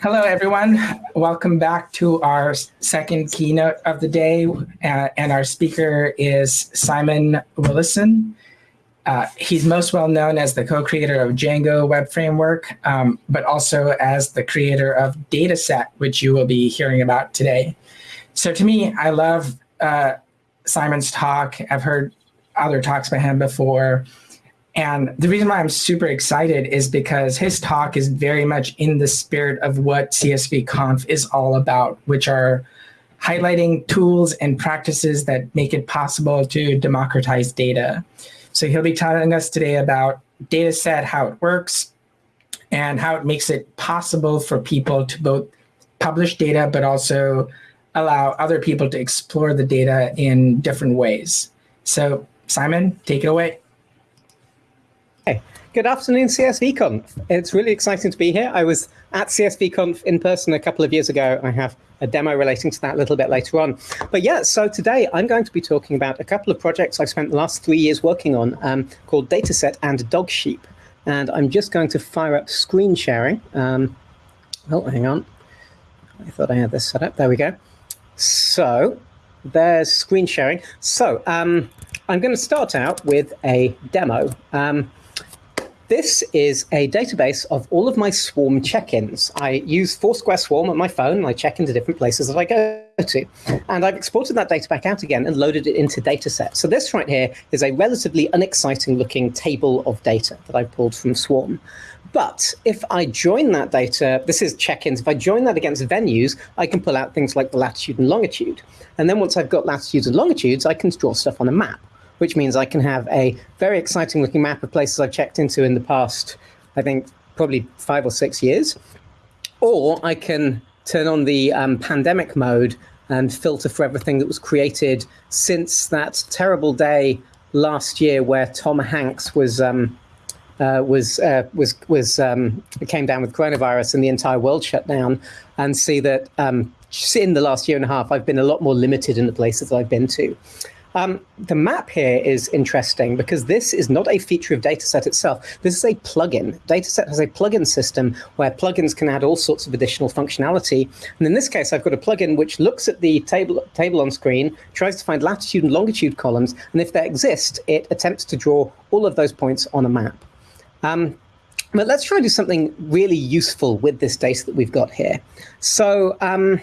Hello, everyone. Welcome back to our second keynote of the day. Uh, and our speaker is Simon Willison. Uh, he's most well known as the co-creator of Django Web Framework, um, but also as the creator of Datasette, which you will be hearing about today. So to me, I love uh, Simon's talk. I've heard other talks by him before. And the reason why I'm super excited is because his talk is very much in the spirit of what CSV Conf is all about, which are highlighting tools and practices that make it possible to democratize data. So he'll be telling us today about Datasette, how it works, and how it makes it possible for people to both publish data, but also allow other people to explore the data in different ways. So Simon, take it away. Good afternoon, CSVConf. It's really exciting to be here. I was at CSVConf in person a couple of years ago. I have a demo relating to that a little bit later on. But yeah, so today I'm going to be talking about a couple of projects I've spent the last three years working on um, called Datasette and Dog Sheep. And I'm just going to fire up screen sharing. Um, oh, hang on. I thought I had this set up. There we go. So there's screen sharing. So um, I'm going to start out with a demo. Um, this is a database of all of my Swarm check-ins. I use Foursquare Swarm on my phone, and I check into different places that I go to. And I've exported that data back out again and loaded it into Datasette. So this right here is a relatively unexciting looking table of data that I pulled from Swarm. But if I join that data, this is check-ins, if I join that against venues, I can pull out things like the latitude and longitude. And then once I've got latitudes and longitudes, I can draw stuff on a map which means I can have a very exciting looking map of places I've checked into in the past, I think probably five or six years. Or I can turn on the um, pandemic mode and filter for everything that was created since that terrible day last year where Tom Hanks was um, uh, was uh, was was um, came down with coronavirus and the entire world shut down, and see that um, in the last year and a half I've been a lot more limited in the places I've been to. Um, the map here is interesting because this is not a feature of Datasette itself. This is a plugin. Datasette has a plugin system where plugins can add all sorts of additional functionality. And in this case, I've got a plugin which looks at the table, table on screen, tries to find latitude and longitude columns, and if they exist, it attempts to draw all of those points on a map. Um, but let's try and do something really useful with this data that we've got here. So um,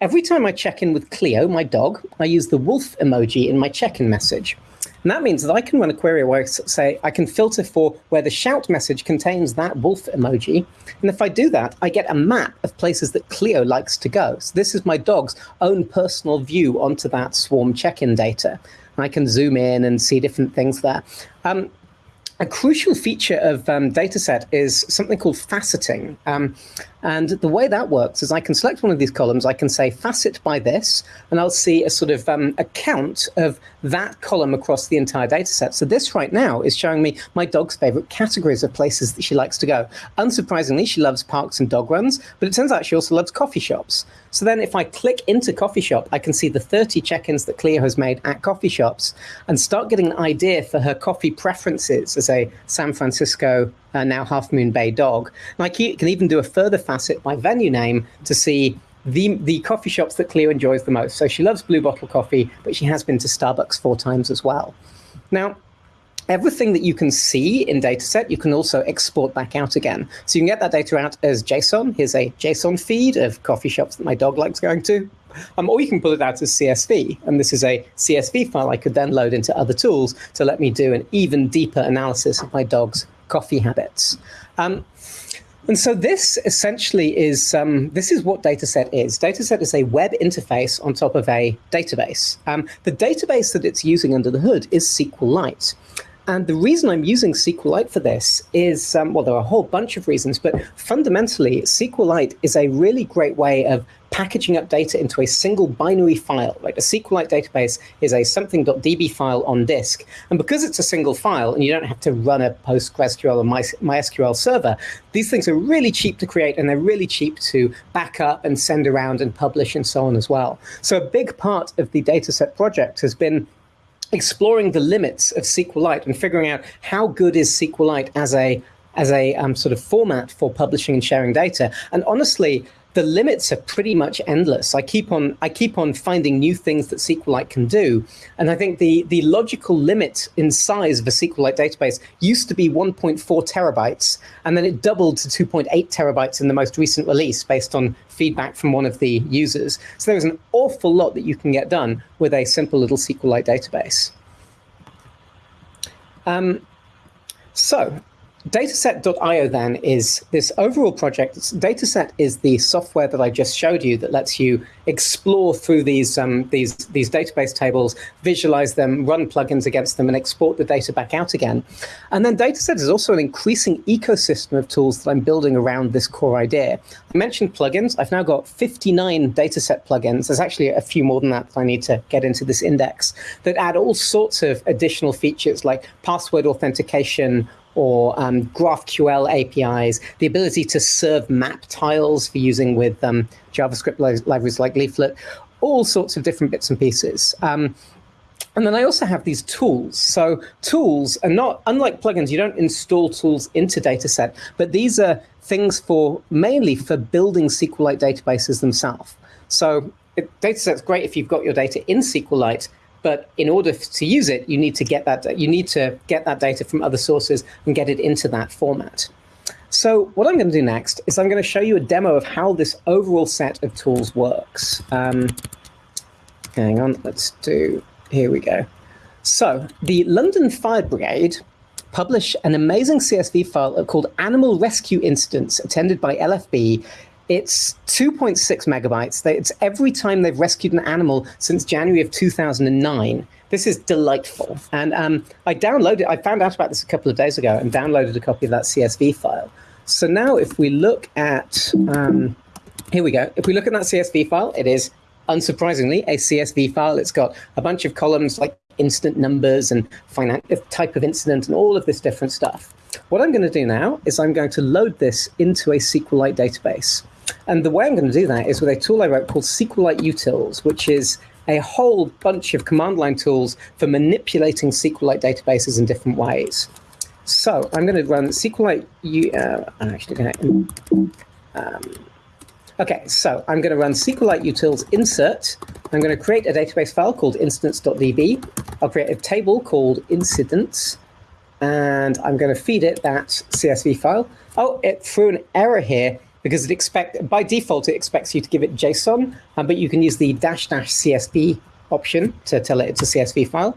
Every time I check in with Cleo, my dog, I use the wolf emoji in my check-in message. And that means that I can run a query where I say I can filter for where the shout message contains that wolf emoji. And if I do that, I get a map of places that Cleo likes to go. So this is my dog's own personal view onto that swarm check-in data. And I can zoom in and see different things there. Um, a crucial feature of um, Datasette is something called faceting. Um, and the way that works is I can select one of these columns, I can say facet by this, and I'll see a sort of um, a count of that column across the entire dataset. So this right now is showing me my dog's favorite categories of places that she likes to go. Unsurprisingly, she loves parks and dog runs, but it turns out she also loves coffee shops. So then if I click into coffee shop, I can see the 30 check-ins that Cleo has made at coffee shops and start getting an idea for her coffee preferences as a San Francisco, uh, now Half Moon Bay dog. And I can even do a further facet by venue name to see the, the coffee shops that Cleo enjoys the most. So she loves Blue Bottle Coffee, but she has been to Starbucks four times as well. Now, everything that you can see in Datasette, you can also export back out again. So you can get that data out as JSON. Here's a JSON feed of coffee shops that my dog likes going to. Um, or you can pull it out as CSV. And this is a CSV file I could then load into other tools to let me do an even deeper analysis of my dog's coffee habits. Um, and so this essentially is, um, this is what Datasette is. Datasette is a web interface on top of a database. Um, the database that it's using under the hood is SQLite. And the reason I'm using SQLite for this is, um, well, there are a whole bunch of reasons, but fundamentally, SQLite is a really great way of packaging up data into a single binary file. Right? A SQLite database is a something.db file on disk. And because it's a single file and you don't have to run a PostgreSQL or MySQL server, these things are really cheap to create and they're really cheap to back up and send around and publish and so on as well. So a big part of the Datasette project has been exploring the limits of SQLite and figuring out how good is SQLite as a as a um, sort of format for publishing and sharing data. And honestly, the limits are pretty much endless. I keep on I keep on finding new things that SQLite can do, and I think the the logical limit in size of a SQLite database used to be 1.4 terabytes, and then it doubled to 2.8 terabytes in the most recent release based on feedback from one of the users. So there's an awful lot that you can get done with a simple little SQLite database. Um, so Datasette.io then is this overall project. Datasette is the software that I just showed you that lets you explore through these um, these these database tables, visualize them, run plugins against them, and export the data back out again. And then Datasette is also an increasing ecosystem of tools that I'm building around this core idea. I mentioned plugins. I've now got 59 Datasette plugins. There's actually a few more than that that I need to get into this index that add all sorts of additional features like password authentication or um, GraphQL APIs, the ability to serve map tiles for using with um, JavaScript li libraries like Leaflet, all sorts of different bits and pieces. Um, and then I also have these tools. So tools are not, unlike plugins, you don't install tools into Datasette, but these are things for mainly for building SQLite databases themselves. So Datasette's great if you've got your data in SQLite, but in order to use it, you need to get that you need to get that data from other sources and get it into that format. So what I'm going to do next is I'm going to show you a demo of how this overall set of tools works. Um, hang on, let's do, here we go. So the London Fire Brigade publish an amazing CSV file called Animal Rescue Incidents attended by LFB it's 2.6 megabytes. It's every time they've rescued an animal since January of 2009. This is delightful. And um, I downloaded, I found out about this a couple of days ago and downloaded a copy of that CSV file. So now if we look at, um, here we go. If we look at that CSV file, it is unsurprisingly a CSV file. It's got a bunch of columns like instant numbers and type of incident and all of this different stuff. What I'm going to do now is I'm going to load this into a SQLite database. And the way I'm going to do that is with a tool I wrote called SQLite Utils, which is a whole bunch of command line tools for manipulating SQLite databases in different ways. So I'm going to run SQLite. Uh, I'm actually going to. Um, okay, so I'm going to run SQLite utils insert. I'm going to create a database file called incidents.db. I'll create a table called incidents, and I'm going to feed it that CSV file. Oh, it threw an error here because it expect by default it expects you to give it JSON, um, but you can use the dash dash CSV option to tell it it's a CSV file.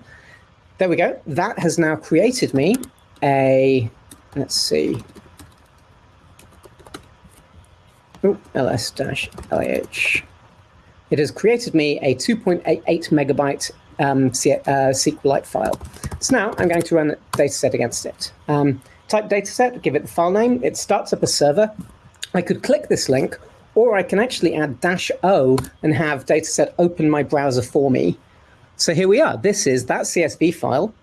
There we go. That has now created me a, let's see, oh, ls dash LAH. It has created me a 2.88 megabyte um, C uh, SQLite file. So now I'm going to run a Datasette against it. Um, type Datasette, give it the file name. It starts up a server. I could click this link, or I can actually add dash O and have Datasette open my browser for me. So here we are. This is that CSV file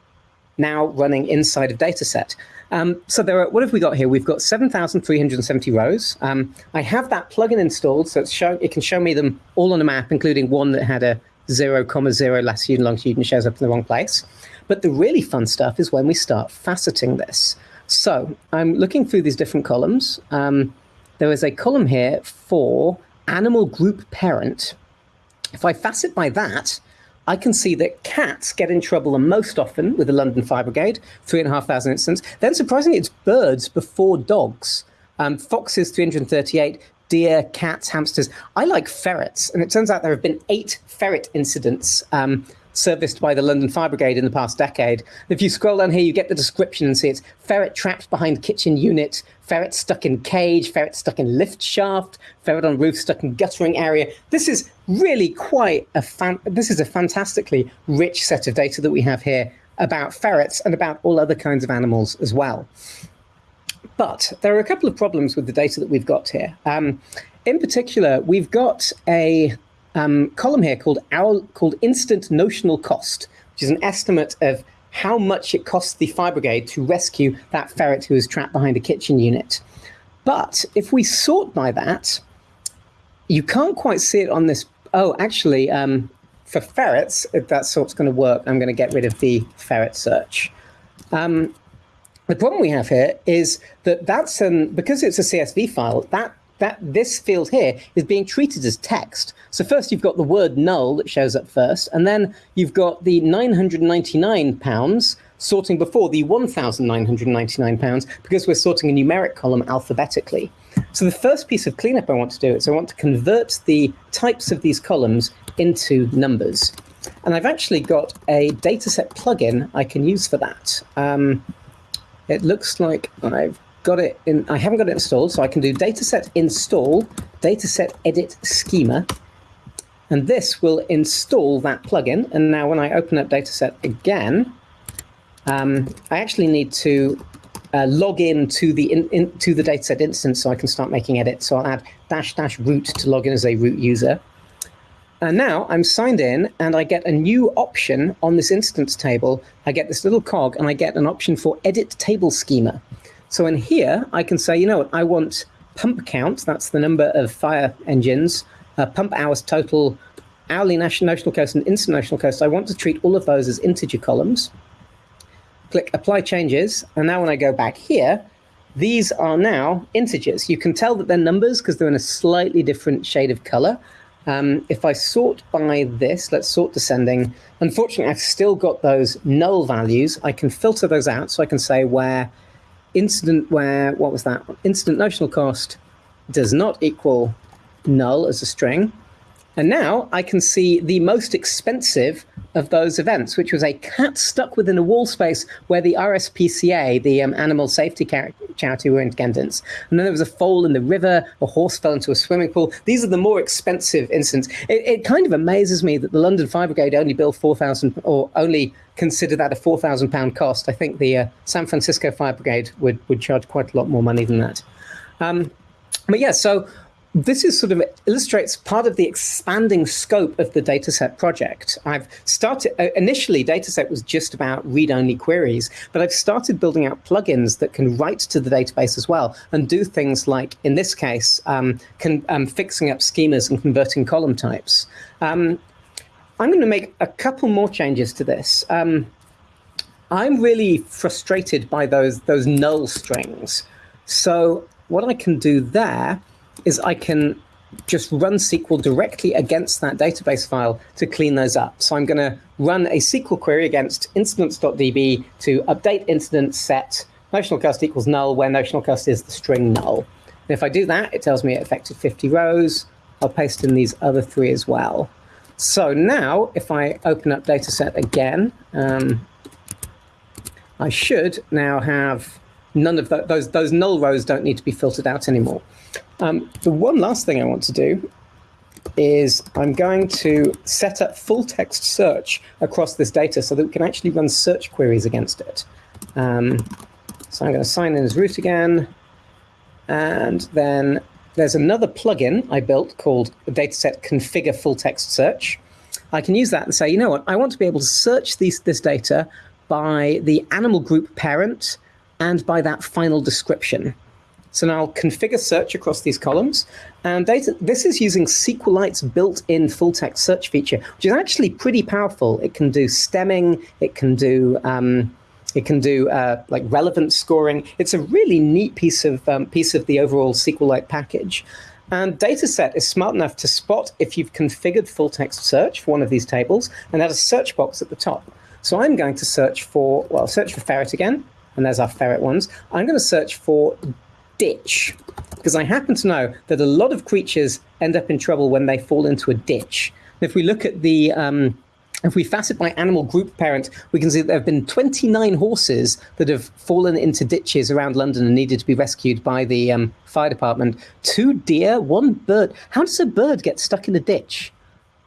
now running inside of Datasette. Um, so there are, what have we got here? We've got 7,370 rows. Um, I have that plugin installed, so show, it can show me them all on a map, including one that had a 0, comma 0 latitude and longitude and shows up in the wrong place. But the really fun stuff is when we start faceting this. So I'm looking through these different columns. Um, there is a column here for animal group parent. If I facet by that, I can see that cats get in trouble the most often with the London Fire Brigade, three and a half thousand incidents. Then surprisingly, it's birds before dogs. Um, foxes, 338, deer, cats, hamsters. I like ferrets, and it turns out there have been eight ferret incidents um, serviced by the London Fire Brigade in the past decade. If you scroll down here, you get the description and see it's ferret trapped behind kitchen unit, ferret stuck in cage, ferret stuck in lift shaft, ferret on roof stuck in guttering area. This is really quite a fan, this is a fantastically rich set of data that we have here about ferrets and about all other kinds of animals as well. But there are a couple of problems with the data that we've got here. Um, in particular, we've got a um, column here called our, called instant notional cost, which is an estimate of how much it costs the fire brigade to rescue that ferret who is trapped behind a kitchen unit. But if we sort by that, you can't quite see it on this. Oh, actually, um, for ferrets, if that sort's going to work, I'm going to get rid of the ferret search. Um, the problem we have here is that that's an, because it's a CSV file, that that this field here is being treated as text. So first you've got the word null that shows up first, and then you've got the 999 pounds sorting before the 1,999 pounds because we're sorting a numeric column alphabetically. So the first piece of cleanup I want to do is I want to convert the types of these columns into numbers. And I've actually got a Datasette plugin I can use for that. Um, it looks like I've got it in, I haven't got it installed, so I can do Datasette install, Datasette edit schema, and this will install that plugin. And now when I open up Datasette again, um, I actually need to uh, log in to the in, in, to the Datasette instance so I can start making edits. So I'll add dash dash root to log in as a root user. And now I'm signed in and I get a new option on this instance table. I get this little cog and I get an option for edit table schema. So in here, I can say, you know what, I want pump count, that's the number of fire engines, uh, pump hours total, hourly national, notional cost, and instant notional cost. I want to treat all of those as integer columns. Click apply changes. And now when I go back here, these are now integers. You can tell that they're numbers because they're in a slightly different shade of color. Um, if I sort by this, let's sort descending. Unfortunately, I've still got those null values. I can filter those out so I can say where incident where, what was that? Incident notional cost does not equal null as a string. And now I can see the most expensive of those events, which was a cat stuck within a wall space where the RSPCA, the um, animal safety charity, were in attendance. And then there was a fall in the river, a horse fell into a swimming pool. These are the more expensive incidents. It, it kind of amazes me that the London Fire Brigade only bill 4,000 or only consider that a four thousand pound cost. I think the uh, San Francisco Fire Brigade would would charge quite a lot more money than that. Um, but yeah, so this is sort of illustrates part of the expanding scope of the Datasette project. I've started uh, initially Datasette was just about read-only queries, but I've started building out plugins that can write to the database as well and do things like, in this case, um, can, um, fixing up schemas and converting column types. Um, I'm going to make a couple more changes to this. Um, I'm really frustrated by those, those null strings. So what I can do there is I can just run SQL directly against that database file to clean those up. So I'm going to run a SQL query against incidents.db to update incident set notional cost equals null, where notional cost is the string null. And if I do that, it tells me it affected 50 rows. I'll paste in these other three as well. So now, if I open up Datasette again, um, I should now have none of the, those, those null rows don't need to be filtered out anymore. Um, the one last thing I want to do is I'm going to set up full text search across this data so that we can actually run search queries against it. Um, so I'm going to sign in as root again, and then there's another plugin I built called Datasette Configure Full Text Search. I can use that and say, you know what, I want to be able to search these, this data by the animal group parent and by that final description. So now I'll configure search across these columns. And data, this is using SQLite's built-in full-text search feature, which is actually pretty powerful. It can do stemming, it can do um, it can do uh, like relevance scoring. It's a really neat piece of um, piece of the overall SQLite package. And Datasette is smart enough to spot if you've configured full text search for one of these tables and add a search box at the top. So I'm going to search for, well, search for ferret again, and there's our ferret ones. I'm going to search for ditch because I happen to know that a lot of creatures end up in trouble when they fall into a ditch. If we look at the um, if we facet by animal group parent, we can see that there have been 29 horses that have fallen into ditches around London and needed to be rescued by the um, fire department. Two deer, one bird. How does a bird get stuck in a ditch?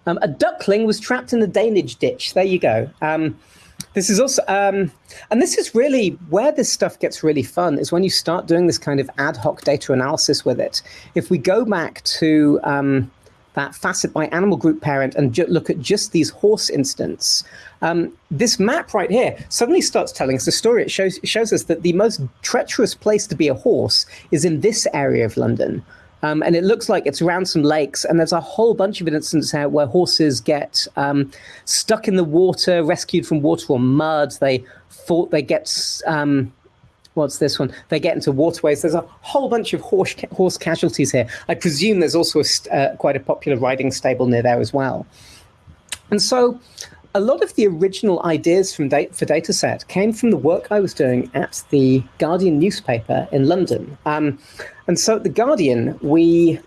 Um, a duckling was trapped in the Danish ditch. There you go. This is also, um, and this is really where this stuff gets really fun is when you start doing this kind of ad hoc data analysis with it. If we go back to um, that facet by animal group parent and look at just these horse instants, um, this map right here suddenly starts telling us a story. It shows, it shows us that the most treacherous place to be a horse is in this area of London. Um, and it looks like it's around some lakes, and there's a whole bunch of instances out where horses get um, stuck in the water, rescued from water or mud. They fall, they get um, what's this one? They get into waterways. There's a whole bunch of horse horse casualties here. I presume there's also a, uh, quite a popular riding stable near there as well. And so a lot of the original ideas from da- for Datasette came from the work I was doing at the Guardian newspaper in London. Um, and so at the Guardian, we,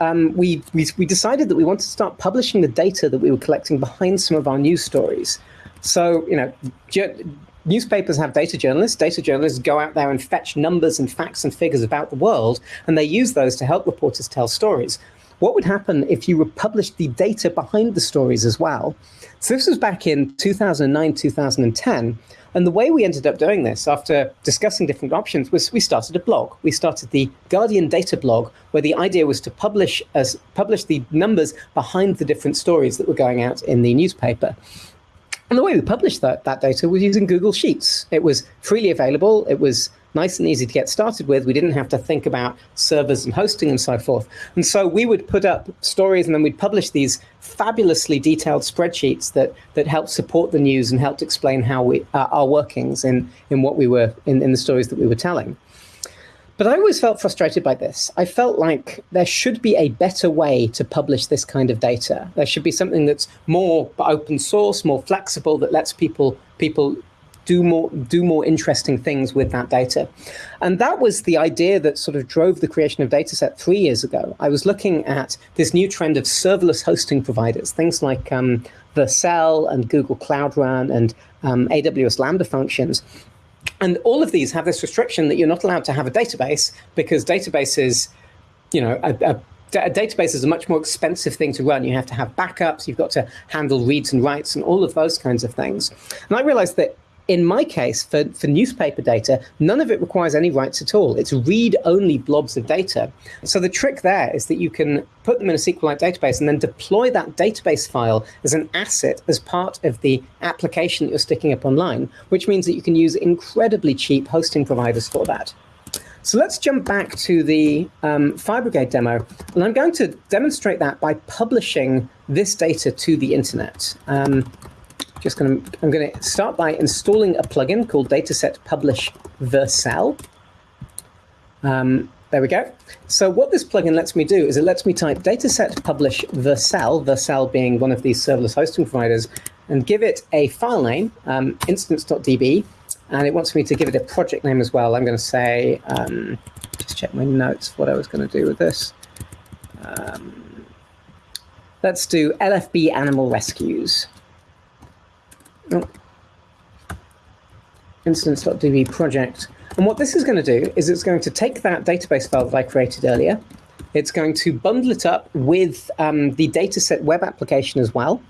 um, we, we, we decided that we wanted to start publishing the data that we were collecting behind some of our news stories. So, you know, newspapers have data journalists. Data journalists go out there and fetch numbers and facts and figures about the world, and they use those to help reporters tell stories. What would happen if you published the data behind the stories as well? So this was back in 2009, 2010. And the way we ended up doing this after discussing different options was we started a blog. We started the Guardian Data blog, where the idea was to publish as publish the numbers behind the different stories that were going out in the newspaper. And the way we published that, that data was using Google Sheets. It was freely available. It was nice and easy to get started with. We didn't have to think about servers and hosting and so forth. And so we would put up stories and then we'd publish these fabulously detailed spreadsheets that that helped support the news and helped explain how we uh, our workings in in what we were in, in the stories that we were telling. But I always felt frustrated by this. I felt like there should be a better way to publish this kind of data. There should be something that's more open source, more flexible, that lets people people do more do more interesting things with that data. And that was the idea that sort of drove the creation of Datasette three years ago. I was looking at this new trend of serverless hosting providers, things like um, Vercel and Google Cloud Run and um, AWS Lambda functions. And all of these have this restriction that you're not allowed to have a database because databases, you know, a, a a database is a much more expensive thing to run. You have to have backups, you've got to handle reads and writes and all of those kinds of things. And I realized that in my case, for, for newspaper data, none of it requires any writes at all. It's read-only blobs of data. So the trick there is that you can put them in a SQLite database and then deploy that database file as an asset as part of the application that you're sticking up online, which means that you can use incredibly cheap hosting providers for that. So let's jump back to the um, FireBrigade demo, and I'm going to demonstrate that by publishing this data to the internet. Um, just going to, I'm going to start by installing a plugin called Datasette Publish Vercel. Um, there we go. So what this plugin lets me do is it lets me type Datasette publish Vercel, Vercel being one of these serverless hosting providers, and give it a file name, um, incidents.db, and it wants me to give it a project name as well. I'm going to say, um, just check my notes, what I was going to do with this. Um, let's do LFB Animal Rescues. Oh. Incidents.db project. And what this is going to do is it's going to take that database file that I created earlier. It's going to bundle it up with um, the Datasette web application as well.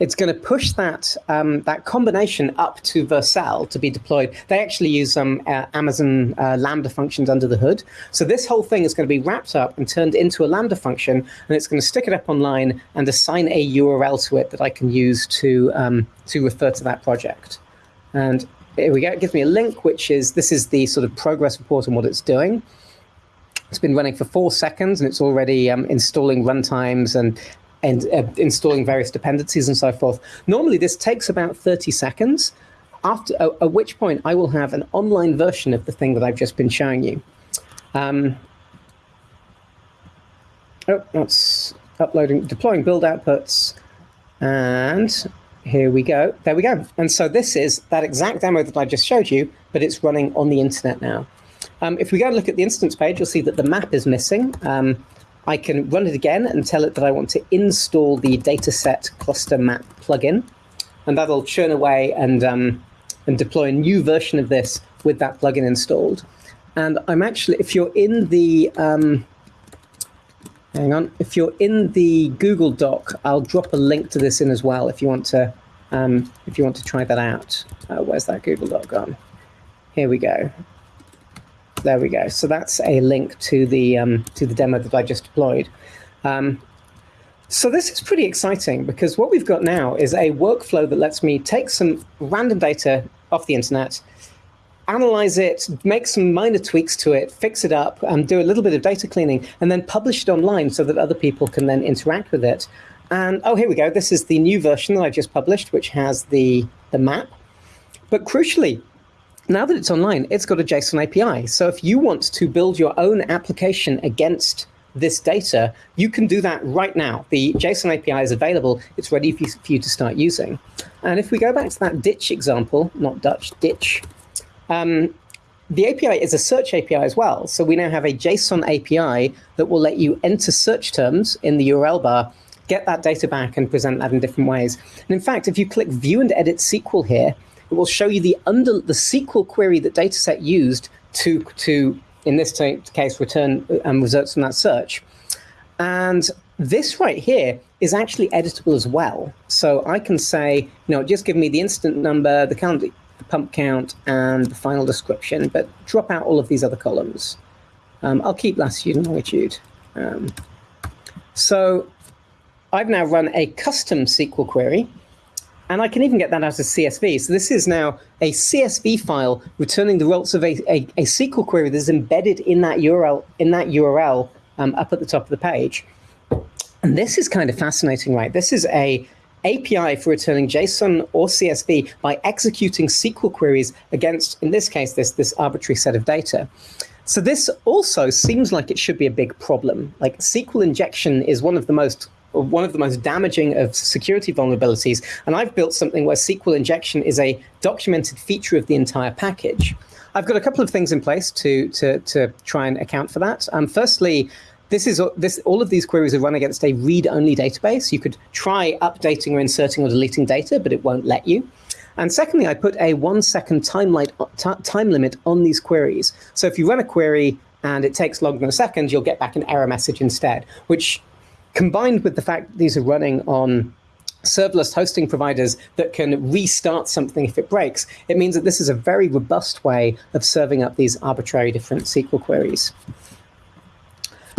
It's going to push that um, that combination up to Vercel to be deployed. They actually use some um, uh, Amazon uh, Lambda functions under the hood. So this whole thing is going to be wrapped up and turned into a Lambda function, and it's going to stick it up online and assign a URL to it that I can use to um, to refer to that project. And here we go. It gives me a link, which is this is the sort of progress report on what it's doing. It's been running for four seconds and it's already um, installing runtimes and and uh, installing various dependencies and so forth. Normally, this takes about 30 seconds, after, uh, at which point I will have an online version of the thing that I've just been showing you. Um, oh, that's uploading, deploying build outputs. And here we go. There we go. And so this is that exact demo that I just showed you, but it's running on the internet now. Um, if we go and look at the instance page, you'll see that the map is missing. Um, I can run it again and tell it that I want to install the Datasette cluster map plugin, and that'll churn away and um, and deploy a new version of this with that plugin installed. And I'm actually, if you're in the um, hang on, if you're in the Google Doc, I'll drop a link to this in as well if you want to um, if you want to try that out. Uh, where's that Google Doc gone? Here we go. There we go. So that's a link to the um, to the demo that I just deployed. Um, so this is pretty exciting because what we've got now is a workflow that lets me take some random data off the internet, analyze it, make some minor tweaks to it, fix it up, and do a little bit of data cleaning, and then publish it online so that other people can then interact with it. And oh, here we go. This is the new version that I just published, which has the, the map. But crucially, now that it's online, it's got a JSON API. So if you want to build your own application against this data, you can do that right now. The JSON API is available. It's ready for you, to start using. And if we go back to that ditch example, not Dutch, ditch, um, the API is a search API as well. So we now have a JSON API that will let you enter search terms in the URL bar, get that data back and present that in different ways. And in fact, if you click view and edit SQL here, it will show you the under the SQL query that Datasette used to, to in this case, return um, results from that search. And this right here is actually editable as well. So I can say, you know, just give me the incident number, the count, the pump count, and the final description, but drop out all of these other columns. Um, I'll keep latitude and longitude. Um, so I've now run a custom SQL query and I can even get that out as CSV. So this is now a CSV file returning the results of a, a, a SQL query that's embedded in that URL, in that URL um, up at the top of the page. And this is kind of fascinating, right? This is a API for returning JSON or CSV by executing SQL queries against, in this case, this, this arbitrary set of data. So this also seems like it should be a big problem. Like SQL injection is one of the most one of the most damaging of security vulnerabilities. And I've built something where SQL injection is a documented feature of the entire package. I've got a couple of things in place to, to, to try and account for that. Um, firstly, this is this all of these queries are run against a read-only database. You could try updating or inserting or deleting data, but it won't let you. And secondly, I put a one second time, time limit on these queries. So if you run a query and it takes longer than a second, you'll get back an error message instead, which combined with the fact that these are running on serverless hosting providers that can restart something if it breaks, it means that this is a very robust way of serving up these arbitrary different SQL queries.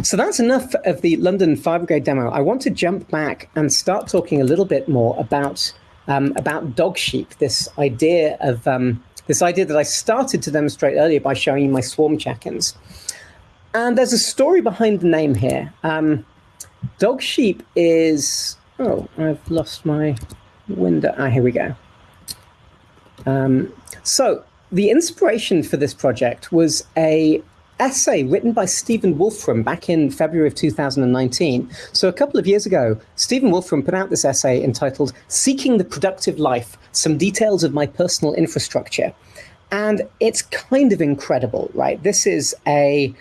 So that's enough of the London Fire Brigade demo. I want to jump back and start talking a little bit more about um, about Dogsheep, this idea of um, this idea that I started to demonstrate earlier by showing you my swarm check-ins. And there's a story behind the name here. Um, Dogsheep is, oh, I've lost my window. Ah, here we go. Um, so the inspiration for this project was a essay written by Stephen Wolfram back in February of 2019. So a couple of years ago, Stephen Wolfram put out this essay entitled Seeking the Productive Life, Some Details of My Personal Infrastructure. And it's kind of incredible, right? This is a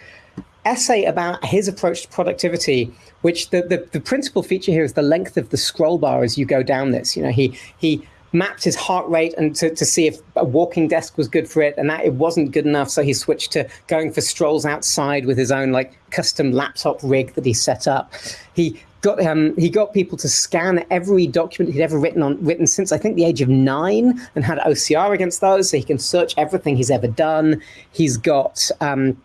essay about his approach to productivity, which the, the, the, principal feature here is the length of the scroll bar as you go down this. You know, he he mapped his heart rate and to, to see if a walking desk was good for it, and that it wasn't good enough, so he switched to going for strolls outside with his own like custom laptop rig that he set up. He got um, he got people to scan every document he'd ever written on written since I think the age of nine, and had OCR against those, so he can search everything he's ever done. He's got um,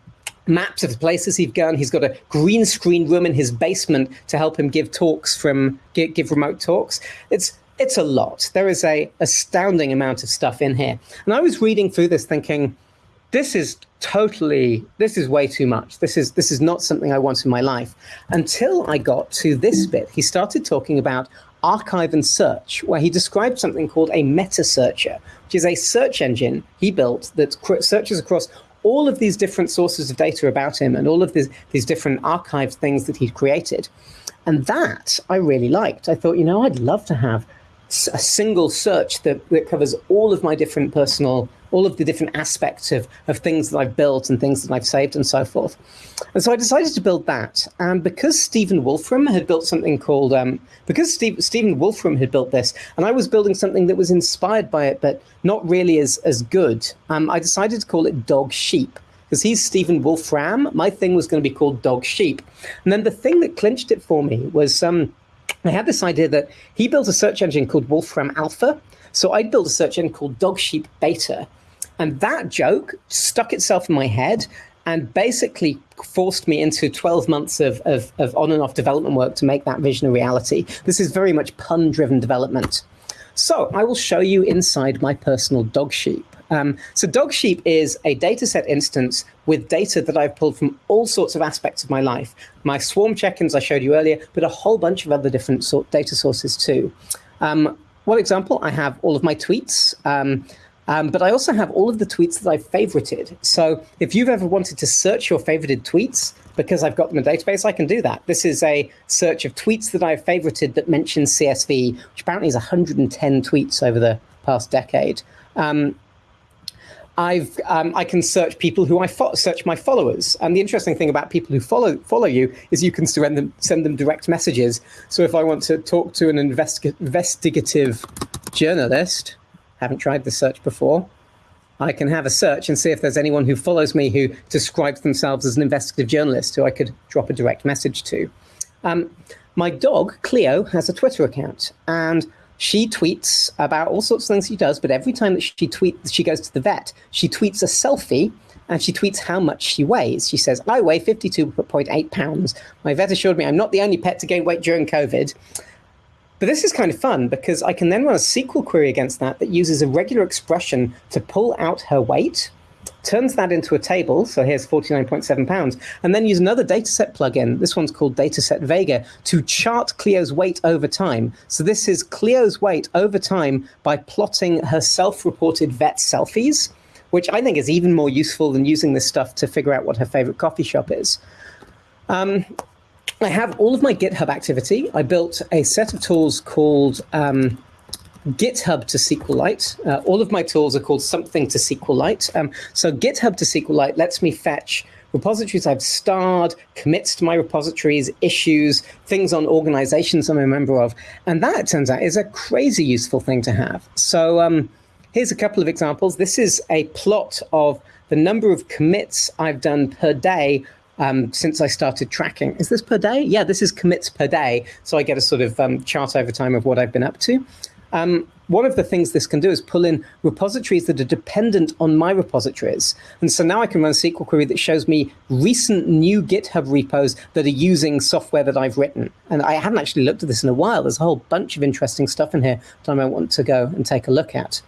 maps of the places he's gone. He's got a green screen room in his basement to help him give talks from give, give remote talks. It's it's a lot. There is a astounding amount of stuff in here. And I was reading through this thinking, this is totally this is way too much. This is this is not something I want in my life. Until I got to this bit, he started talking about archive and search, where he described something called a meta searcher, which is a search engine he built that searches across all of these different sources of data about him and all of these, these different archived things that he'd created. And that I really liked. I thought, you know, I'd love to have a single search that, that covers all of my different personal, all of the different aspects of, of things that I've built and things that I've saved and so forth. And so I decided to build that. And because Stephen Wolfram had built something called, um, because Steve, Stephen Wolfram had built this, and I was building something that was inspired by it, but not really as, as good, um, I decided to call it Dog Sheep because he's Stephen Wolfram. My thing was going to be called Dog Sheep. And then the thing that clinched it for me was um, I had this idea that he built a search engine called Wolfram Alpha. So I built a search engine called Dogsheep Beta. And that joke stuck itself in my head and basically forced me into 12 months of, of, of on and off development work to make that vision a reality. This is very much pun driven development. So I will show you inside my personal Dogsheep. Um, so Dogsheep is a Datasette instance with data that I've pulled from all sorts of aspects of my life. My swarm check-ins I showed you earlier, but a whole bunch of other different sort data sources too. Um, one example, I have all of my tweets. Um, Um, but I also have all of the tweets that I've favorited. So if you've ever wanted to search your favorited tweets, because I've got them in a database, I can do that. This is a search of tweets that I've favorited that mention CSV, which apparently is 110 tweets over the past decade. Um, I've um, I can search people who I search my followers, and the interesting thing about people who follow follow you is you can send them send them direct messages. So if I want to talk to an investi investigative journalist, haven't tried the search before, I can have a search and see if there's anyone who follows me who describes themselves as an investigative journalist who I could drop a direct message to. Um, my dog Cleo has a Twitter account, and she tweets about all sorts of things she does, but every time that she tweets, she goes to the vet, she tweets a selfie and she tweets how much she weighs. She says, I weigh 52.8 pounds. My vet assured me I'm not the only pet to gain weight during COVID. But this is kind of fun because I can then run a SQL query against that that uses a regular expression to pull out her weight turns that into a table. So here's 49.7 pounds, and then use another Datasette plugin. This one's called Datasette Vega to chart Cleo's weight over time. So this is Cleo's weight over time by plotting her self-reported vet selfies, which I think is even more useful than using this stuff to figure out what her favorite coffee shop is. Um, I have all of my GitHub activity. I built a set of tools called um, GitHub to SQLite. Uh, all of my tools are called something to SQLite. Um, so GitHub to SQLite lets me fetch repositories I've starred, commits to my repositories, issues, things on organizations I'm a member of. And that, it turns out, is a crazy useful thing to have. So um, here's a couple of examples. This is a plot of the number of commits I've done per day um, since I started tracking. Is this per day? Yeah, this is commits per day. So I get a sort of um, chart over time of what I've been up to. Um, one of the things this can do is pull in repositories that are dependent on my repositories. And so now I can run a SQL query that shows me recent new GitHub repos that are using software that I've written. And I haven't actually looked at this in a while. There's a whole bunch of interesting stuff in here that I might want to go and take a look at.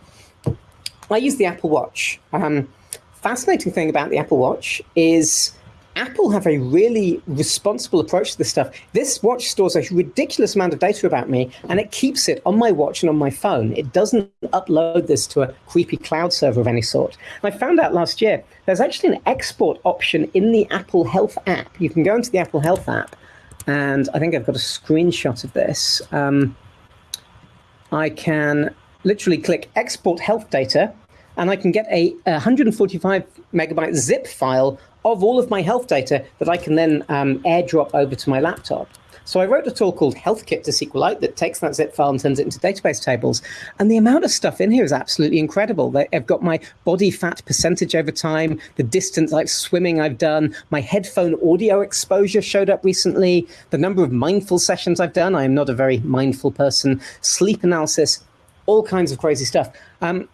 I use the Apple Watch. Um, fascinating thing about the Apple Watch is Apple have a really responsible approach to this stuff. This watch stores a ridiculous amount of data about me, and it keeps it on my watch and on my phone. It doesn't upload this to a creepy cloud server of any sort. And I found out last year there's actually an export option in the Apple Health app. You can go into the Apple Health app, and I think I've got a screenshot of this. Um, I can literally click export health data, and I can get a 145 megabyte zip file of all of my health data that I can then um, airdrop over to my laptop. So I wrote a tool called HealthKit to SQLite that takes that zip file and turns it into database tables. And the amount of stuff in here is absolutely incredible. I've got my body fat percentage over time, the distance like swimming I've done, my headphone audio exposure showed up recently, the number of mindful sessions I've done. I am not a very mindful person, sleep analysis, all kinds of crazy stuff. Um,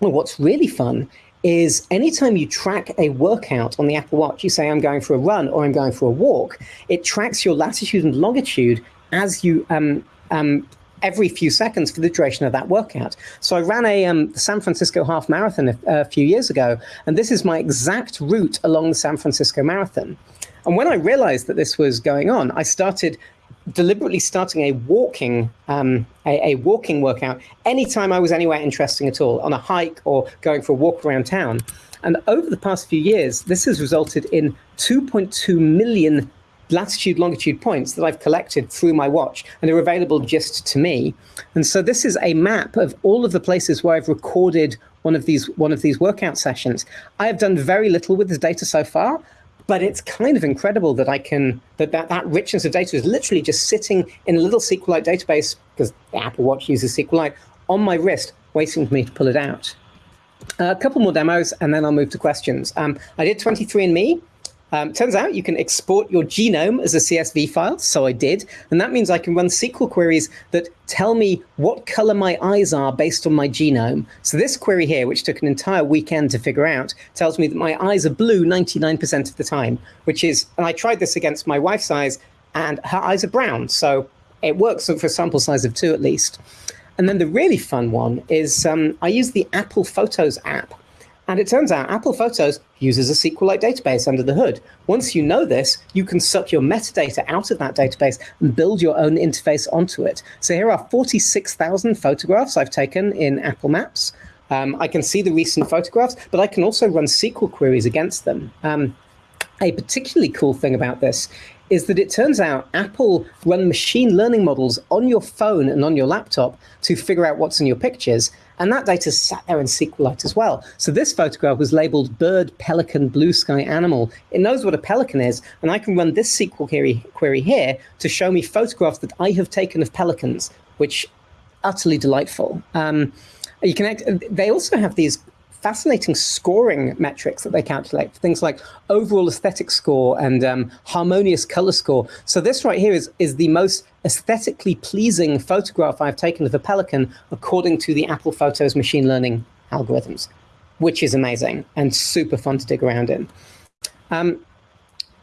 well, what's really fun is anytime you track a workout on the Apple Watch, you say, I'm going for a run or I'm going for a walk, it tracks your latitude and longitude as you um, um, every few seconds for the duration of that workout. So I ran a um, San Francisco half marathon a, a few years ago, and this is my exact route along the San Francisco Marathon. And when I realized that this was going on, I started deliberately starting a walking um, a, a, walking workout anytime I was anywhere interesting at all, on a hike or going for a walk around town. And over the past few years, this has resulted in 2.2 million latitude longitude points that I've collected through my watch and they're available just to me. And so this is a map of all of the places where I've recorded one of these one of these workout sessions. I have done very little with this data so far, but it's kind of incredible that I can that that, that richness of data is literally just sitting in a little SQLite database because Apple Watch uses SQLite on my wrist, waiting for me to pull it out. Uh, a couple more demos, and then I'll move to questions. Um, I did 23andMe. Um, turns out you can export your genome as a CSV file, so I did. And that means I can run SQL queries that tell me what color my eyes are based on my genome. So this query here, which took an entire weekend to figure out, tells me that my eyes are blue 99% of the time, which is, and I tried this against my wife's eyes, and her eyes are brown. So it works for a sample size of two at least. And then the really fun one is um, I use the Apple Photos app and it turns out Apple Photos uses a SQLite database under the hood. Once you know this, you can suck your metadata out of that database and build your own interface onto it. So here are 46,000 photographs I've taken in Apple Maps. Um, I can see the recent photographs, but I can also run SQL queries against them. Um, a particularly cool thing about this is that it turns out Apple run machine learning models on your phone and on your laptop to figure out what's in your pictures. And that data sat there in SQLite as well. So this photograph was labeled bird, pelican, blue sky animal. It knows what a pelican is, and I can run this SQL query, query here to show me photographs that I have taken of pelicans, which utterly delightful. Um, you can. They also have these fascinating scoring metrics that they calculate, for things like overall aesthetic score and um, harmonious color score. So this right here is, is the most aesthetically pleasing photograph I've taken of a pelican according to the Apple Photos machine learning algorithms, which is amazing and super fun to dig around in. Um,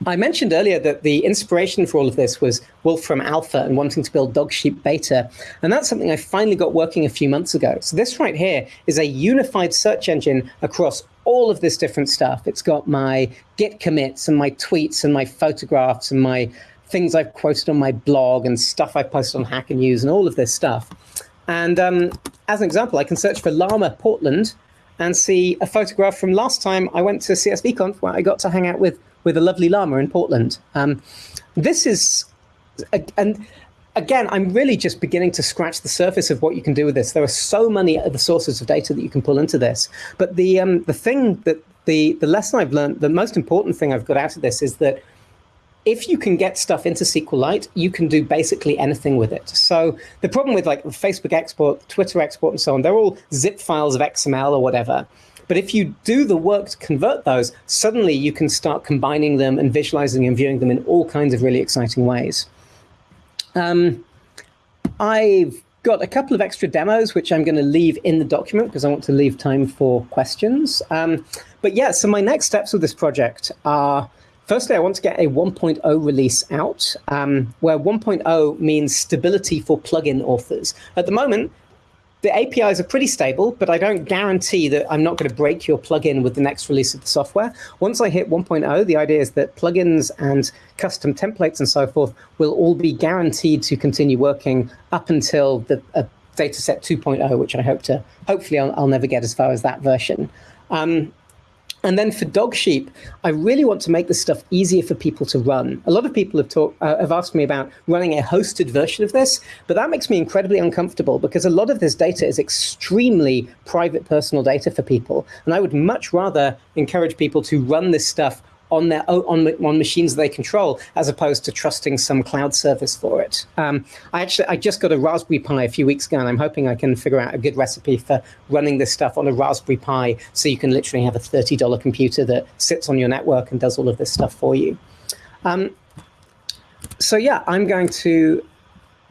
I mentioned earlier that the inspiration for all of this was Wolfram Alpha and wanting to build Dogsheep Beta. And that's something I finally got working a few months ago. So this right here is a unified search engine across all of this different stuff. It's got my Git commits and my tweets and my photographs and my things I've quoted on my blog and stuff I've posted on Hacker News and all of this stuff. And um, as an example, I can search for Llama Portland and see a photograph from last time I went to CSVConf where I got to hang out with with a lovely llama in Portland. Um, this is, and again, I'm really just beginning to scratch the surface of what you can do with this. There are so many other sources of data that you can pull into this. But the um, the thing that the the lesson I've learned, the most important thing I've got out of this is that if you can get stuff into SQLite, you can do basically anything with it. So the problem with like Facebook export, Twitter export, and so on, they're all zip files of XML or whatever. But if you do the work to convert those, suddenly you can start combining them and visualizing and viewing them in all kinds of really exciting ways. Um, I've got a couple of extra demos, which I'm going to leave in the document because I want to leave time for questions. Um, but yeah, so my next steps with this project are, firstly, I want to get a 1.0 release out, um, where 1.0 means stability for plugin authors. At the moment, the APIs are pretty stable, but I don't guarantee that I'm not going to break your plugin with the next release of the software. Once I hit 1.0, the idea is that plugins and custom templates and so forth will all be guaranteed to continue working up until the uh, Datasette 2.0, which I hope to, hopefully I'll, I'll never get as far as that version. Um, and then for Dogsheep, I really want to make this stuff easier for people to run. A lot of people have, talk, uh, have asked me about running a hosted version of this, but that makes me incredibly uncomfortable because a lot of this data is extremely private personal data for people. And I would much rather encourage people to run this stuff on their on, on machines they control, as opposed to trusting some cloud service for it. Um, I actually I just got a Raspberry Pi a few weeks ago, and I'm hoping I can figure out a good recipe for running this stuff on a Raspberry Pi, so you can literally have a thirty dollar computer that sits on your network and does all of this stuff for you. Um, so yeah, I'm going to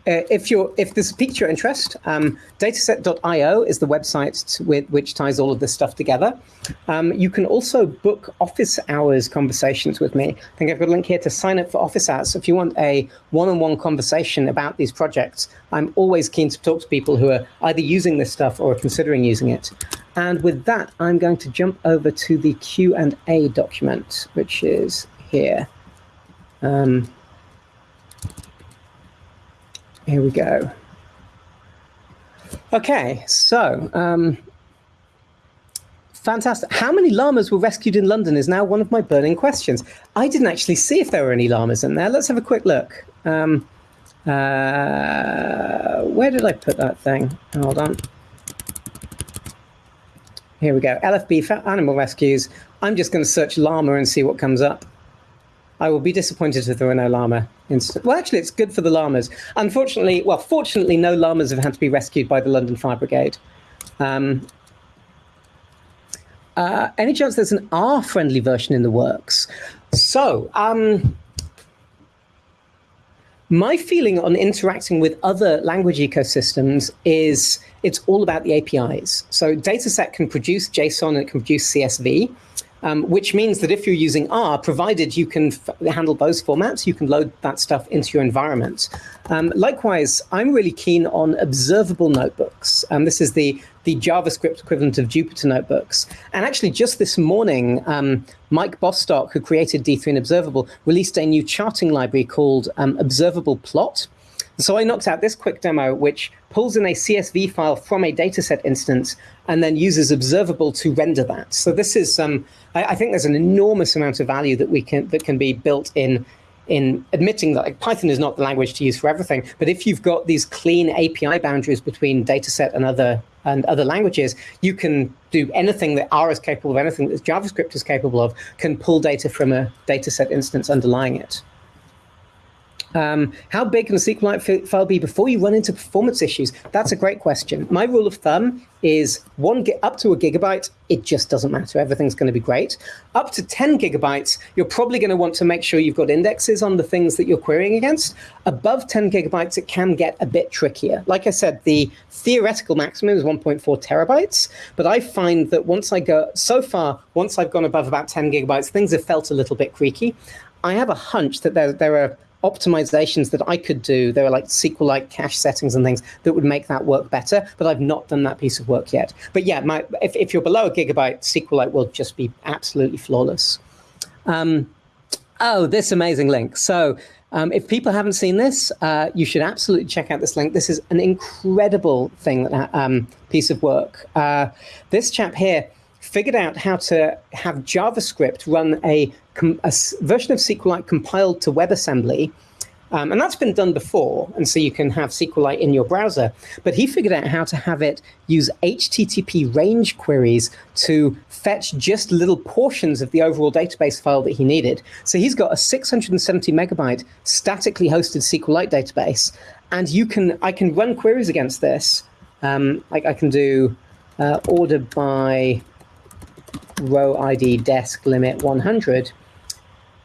if you're if this piques your interest, um, datasette.io is the website with, which ties all of this stuff together. Um, you can also book office hours conversations with me. I think I've got a link here to sign up for office hours. So if you want a one-on-one -on -one conversation about these projects, I'm always keen to talk to people who are either using this stuff or considering using it. And with that, I'm going to jump over to the Q&A document, which is here. Um, here we go. Okay, so um, fantastic. How many llamas were rescued in London is now one of my burning questions. I didn't actually see if there were any llamas in there. Let's have a quick look. Um, uh, where did I put that thing? Hold on. Here we go. LFB animal rescues. I'm just going to search llama and see what comes up. I will be disappointed if there were no llama. Well, actually, it's good for the llamas. Unfortunately, well, fortunately, no llamas have had to be rescued by the London Fire Brigade. Um, uh, any chance there's an R-friendly version in the works? So, um, my feeling on interacting with other language ecosystems is it's all about the APIs. So Datasette can produce JSON and it can produce CSV um, which means that if you're using R, provided you can handle those formats, you can load that stuff into your environment. Um, likewise, I'm really keen on observable notebooks. Um, this is the, the JavaScript equivalent of Jupyter notebooks. And actually, just this morning, um, Mike Bostock, who created D3 and Observable, released a new charting library called um, Observable Plot. So I knocked out this quick demo, which pulls in a CSV file from a Datasette instance and then uses observable to render that. So this is, um, I, I think there's an enormous amount of value that we can that can be built in in admitting that like, Python is not the language to use for everything, but if you've got these clean API boundaries between Datasette and other and other languages, you can do anything that R is capable of, anything that JavaScript is capable of, can pull data from a Datasette instance underlying it. Um, how big can a SQLite file be before you run into performance issues? That's a great question. My rule of thumb is one up to a gigabyte, it just doesn't matter. Everything's going to be great. Up to 10 gigabytes, you're probably going to want to make sure you've got indexes on the things that you're querying against. Above 10 gigabytes, it can get a bit trickier. Like I said, the theoretical maximum is 1.4 terabytes, but I find that once I go, so far, once I've gone above about 10 gigabytes, things have felt a little bit creaky. I have a hunch that there, there are optimizations that I could do. There are like SQLite cache settings and things that would make that work better, but I've not done that piece of work yet. But yeah, my, if, if you're below a gigabyte, SQLite will just be absolutely flawless. Um, oh, this amazing link. So um, if people haven't seen this, uh, you should absolutely check out this link. This is an incredible thing, that, um, piece of work. Uh, this chap here figured out how to have JavaScript run a, a version of SQLite compiled to WebAssembly. Um, and that's been done before, and so you can have SQLite in your browser. But he figured out how to have it use HTTP range queries to fetch just little portions of the overall database file that he needed. So he's got a 670 megabyte statically hosted SQLite database, and you can I can run queries against this. Um, like I can do uh, order by row ID desc limit 100.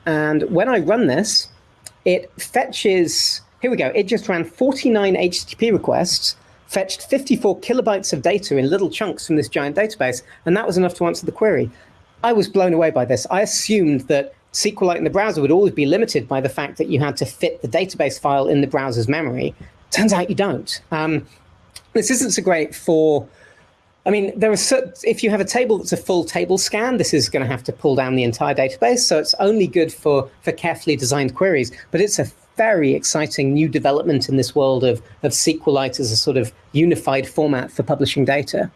And when I run this, it fetches, here we go, it just ran 49 HTTP requests, fetched 54 kilobytes of data in little chunks from this giant database, and that was enough to answer the query. I was blown away by this. I assumed that SQLite in the browser would always be limited by the fact that you had to fit the database file in the browser's memory. Turns out you don't. Um, this isn't so great for I mean, there are if you have a table that's a full table scan, this is going to have to pull down the entire database. So it's only good for, for carefully designed queries, but it's a very exciting new development in this world of, of SQLite as a sort of unified format for publishing data.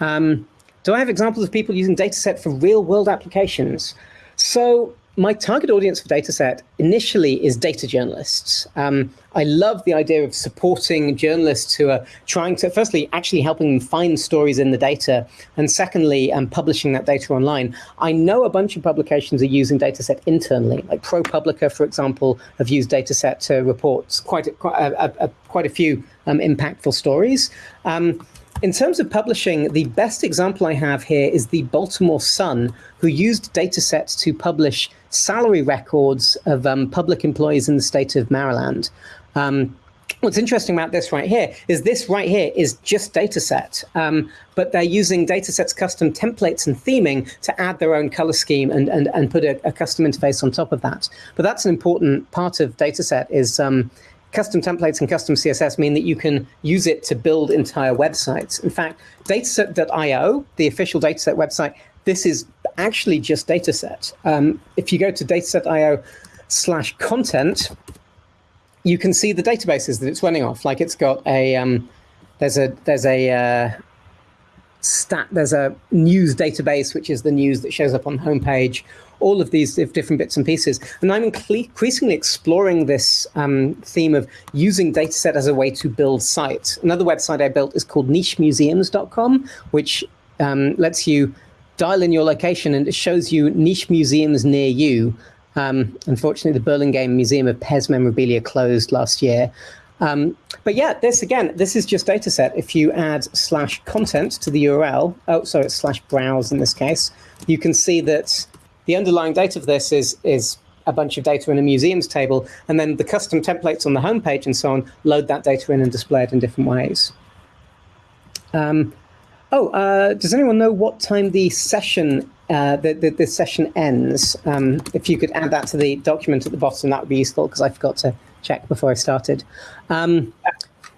Um, do I have examples of people using Datasette for real world applications? So my target audience for Datasette initially is data journalists. Um, I love the idea of supporting journalists who are trying to, firstly, actually helping them find stories in the data, and secondly, um, publishing that data online. I know a bunch of publications are using Datasette internally, like ProPublica, for example, have used Datasette to report quite a, quite a, a, quite a few um, impactful stories. Um, in terms of publishing, the best example I have here is the Baltimore Sun, who used datasets to publish salary records of um, public employees in the state of Maryland. Um, what's interesting about this right here is this right here is just Datasette, um, but they're using Datasette's custom templates and theming to add their own color scheme and, and, and put a, a custom interface on top of that. But that's an important part of Datasette is um, custom templates and custom CSS mean that you can use it to build entire websites. In fact, datasette.io, the official Datasette website, this is actually just Datasette. Um, if you go to datasette.io slash content, you can see the databases that it's running off. Like it's got a, um, there's a, there's a, uh, stat, there's a news database, which is the news that shows up on the homepage, all of these different bits and pieces. And I'm increasingly exploring this um, theme of using Datasette as a way to build sites. Another website I built is called nichemuseums.com, which um, lets you dial in your location and it shows you niche museums near you. Um, unfortunately, the Burlingame Museum of Pez Memorabilia closed last year. Um, but yeah, this again, this is just Datasette. If you add slash content to the URL, oh, sorry, it's slash browse in this case, you can see that the underlying data of this is, is a bunch of data in a museums table, and then the custom templates on the homepage and so on load that data in and display it in different ways. Um, oh, uh, does anyone know what time the session uh, the, the, the, session ends? Um, if you could add that to the document at the bottom, that would be useful because I forgot to check before I started. Um,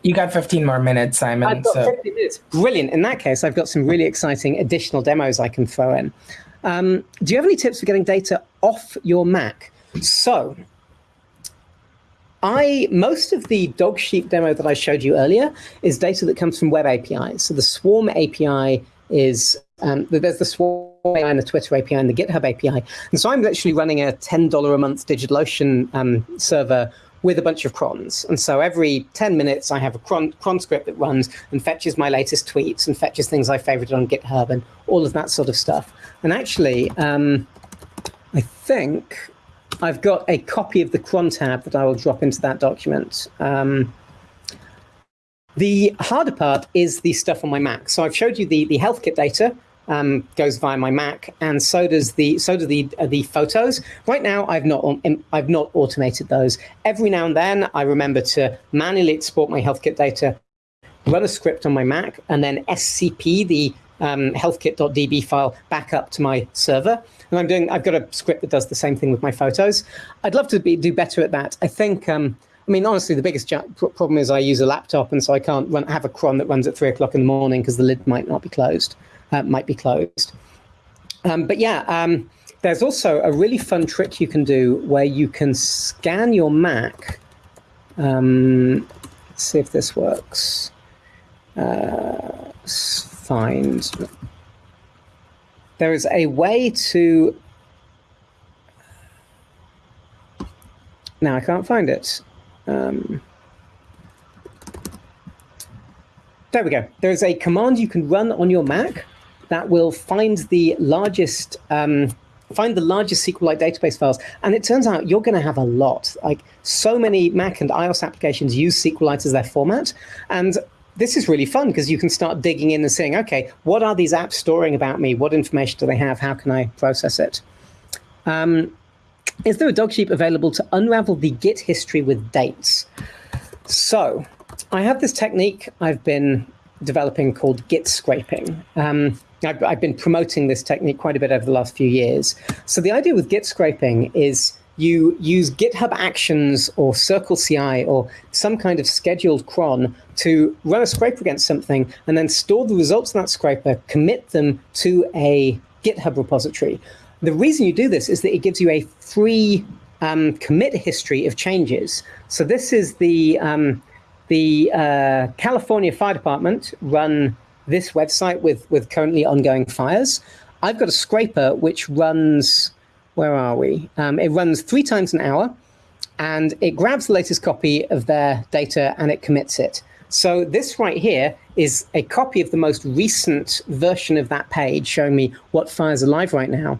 you got 15 more minutes, Simon. I've got so. 15 minutes. Brilliant. In that case, I've got some really exciting additional demos I can throw in. Um, do you have any tips for getting data off your Mac? So I most of the Dogsheep demo that I showed you earlier is data that comes from web APIs. So the Swarm API is um, there's the Swarm API and the Twitter API and the GitHub API. And so I'm actually running a $10 a month DigitalOcean um, server with a bunch of crons. And so every 10 minutes, I have a cron, cron script that runs and fetches my latest tweets and fetches things I favorited on GitHub and all of that sort of stuff. And actually, um, I think I've got a copy of the cron tab that I will drop into that document. Um, the harder part is the stuff on my Mac. So I've showed you the, the HealthKit data, um, goes via my Mac, and so does the so do the uh, the photos. Right now, I've not um, I've not automated those. Every now and then, I remember to manually export my HealthKit data, run a script on my Mac, and then SCP the um, healthkit.db file back up to my server. And I'm doing I've got a script that does the same thing with my photos. I'd love to be, do better at that. I think. Um, I mean, honestly, the biggest problem is I use a laptop, and so I can't run, have a cron that runs at three o'clock in the morning because the lid might not be closed uh, might be closed. Um, but yeah, um, there's also a really fun trick you can do where you can scan your Mac. Um, let's see if this works. Uh, find. There is a way to. Now I can't find it. Um, there we go. There's a command you can run on your Mac that will find the largest um, find the largest SQLite database files. And it turns out you're going to have a lot. Like so many Mac and iOS applications use SQLite as their format. And this is really fun because you can start digging in and saying, okay, what are these apps storing about me? What information do they have? How can I process it? Um, is there a Dogsheep available to unravel the Git history with dates? So I have this technique I've been developing called Git scraping. Um, I've, I've, been promoting this technique quite a bit over the last few years. So the idea with Git scraping is you use GitHub Actions or CircleCI or some kind of scheduled cron to run a scraper against something and then store the results of that scraper, commit them to a GitHub repository. The reason you do this is that it gives you a free um, commit history of changes. So this is the um, the uh, California Fire Department run this website with, with currently ongoing fires. I've got a scraper which runs, where are we? Um, it runs three times an hour and it grabs the latest copy of their data and it commits it. So this right here is a copy of the most recent version of that page showing me what fires are live right now.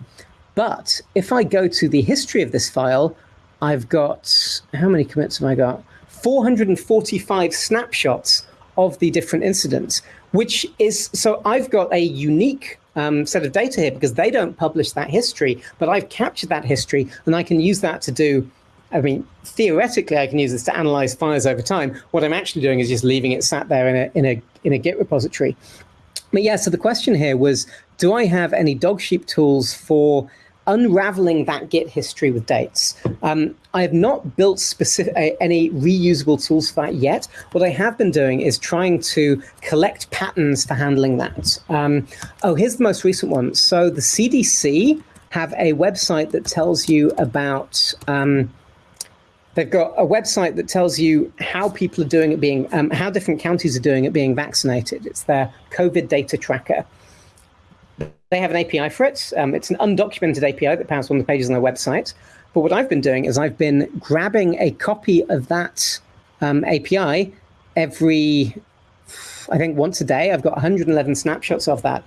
But if I go to the history of this file, I've got, how many commits have I got? 445 snapshots of the different incidents, which is, so I've got a unique um, set of data here because they don't publish that history, but I've captured that history and I can use that to do, I mean, theoretically, I can use this to analyze fires over time. What I'm actually doing is just leaving it sat there in a, in a, in a Git repository. But yeah, so the question here was, do I have any Dogsheep tools for unraveling that Git history with dates. Um, I have not built specific, uh, any reusable tools for that yet. What I have been doing is trying to collect patterns for handling that. Um, oh, here's the most recent one. So the CDC have a website that tells you about um, They've got a website that tells you how people are doing it being, um, how different counties are doing it being vaccinated. It's their COVID data tracker. They have an API for it. Um, it's an undocumented API that powers one of the pages on their website. But what I've been doing is I've been grabbing a copy of that um, API every, I think once a day. I've got 111 snapshots of that.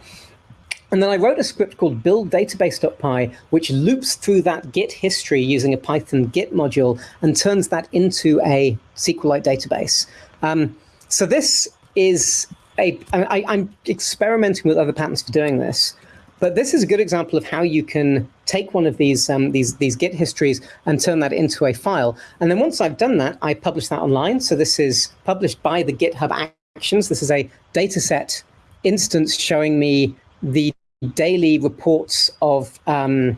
And then I wrote a script called build database.py, which loops through that Git history using a Python Git module and turns that into a SQLite database. Um, so this is I'm experimenting with other patterns for doing this. But this is a good example of how you can take one of these um, these these Git histories and turn that into a file. And then once I've done that, I publish that online. So this is published by the GitHub Actions. This is a Datasette instance showing me the daily reports of um,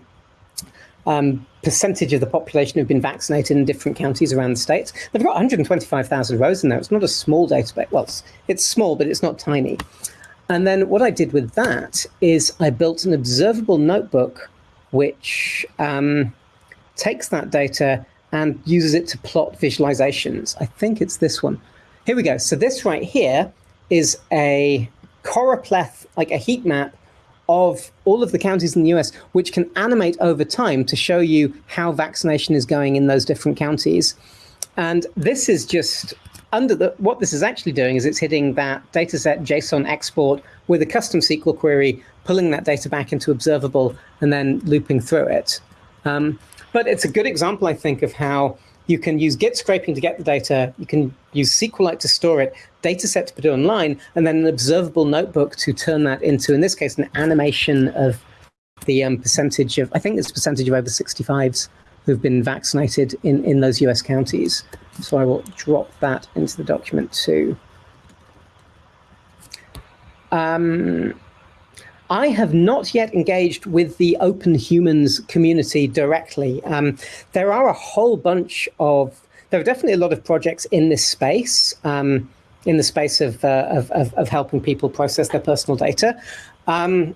um, percentage of the population who've been vaccinated in different counties around the states. They've got 125,000 rows in there. It's not a small database. Well, it's, it's small, but it's not tiny. And then what I did with that is I built an observable notebook which um, takes that data and uses it to plot visualizations. I think it's this one. Here we go. So this right here is a choropleth, like a heat map of all of the counties in the US, which can animate over time to show you how vaccination is going in those different counties. And this is just under the, what this is actually doing is it's hitting that Datasette JSON export with a custom SQL query, pulling that data back into observable and then looping through it. Um, but it's a good example, I think, of how you can use Git scraping to get the data. You can use SQLite to store it, Datasette to put it online, and then an observable notebook to turn that into, in this case, an animation of the um, percentage of, I think it's percentage of over 65s who've been vaccinated in, in those US counties. So I will drop that into the document too. Um, I have not yet engaged with the Open Humans community directly. Um, there are a whole bunch of, there are definitely a lot of projects in this space, um, in the space of, uh, of, of, of, helping people process their personal data. Um,